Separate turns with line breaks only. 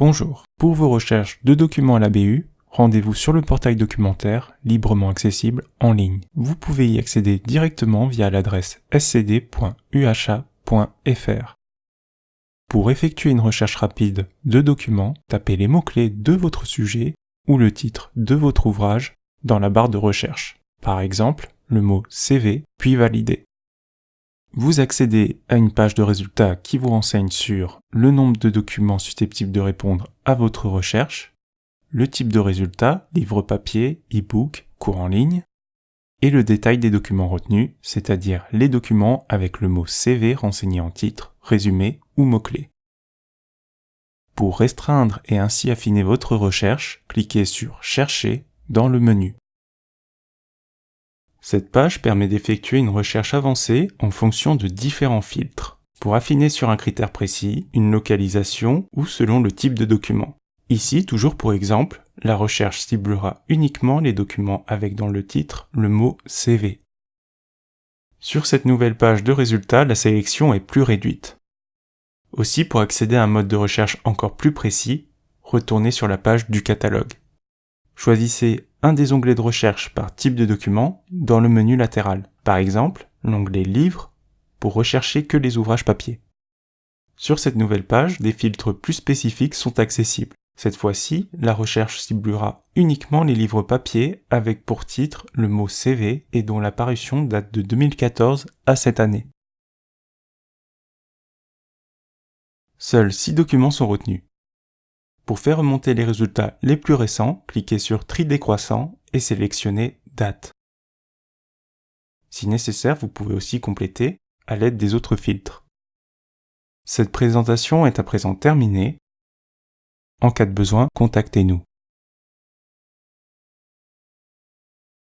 Bonjour. Pour vos recherches de documents à la BU, rendez-vous sur le portail documentaire, librement accessible en ligne. Vous pouvez y accéder directement via l'adresse scd.uha.fr. Pour effectuer une recherche rapide de documents, tapez les mots-clés de votre sujet ou le titre de votre ouvrage dans la barre de recherche. Par exemple, le mot CV, puis valider. Vous accédez à une page de résultats qui vous renseigne sur le nombre de documents susceptibles de répondre à votre recherche, le type de résultat, livre papier, e-book, cours en ligne, et le détail des documents retenus, c'est-à-dire les documents avec le mot CV renseigné en titre, résumé ou mot-clé. Pour restreindre et ainsi affiner votre recherche, cliquez sur Chercher dans le menu. Cette page permet d'effectuer une recherche avancée en fonction de différents filtres, pour affiner sur un critère précis, une localisation ou selon le type de document. Ici, toujours pour exemple, la recherche ciblera uniquement les documents avec dans le titre le mot CV. Sur cette nouvelle page de résultats, la sélection est plus réduite. Aussi, pour accéder à un mode de recherche encore plus précis, retournez sur la page du catalogue. Choisissez un des onglets de recherche par type de document dans le menu latéral. Par exemple, l'onglet Livres pour rechercher que les ouvrages papier. Sur cette nouvelle page, des filtres plus spécifiques sont accessibles. Cette fois-ci, la recherche ciblera uniquement les livres papier avec pour titre le mot CV et dont l'apparition date de 2014 à cette année. Seuls 6 documents sont retenus. Pour faire remonter les résultats les plus récents, cliquez sur Tri décroissant et sélectionnez Date. Si nécessaire, vous pouvez aussi compléter à l'aide des autres filtres. Cette présentation est à présent terminée. En cas de besoin, contactez-nous.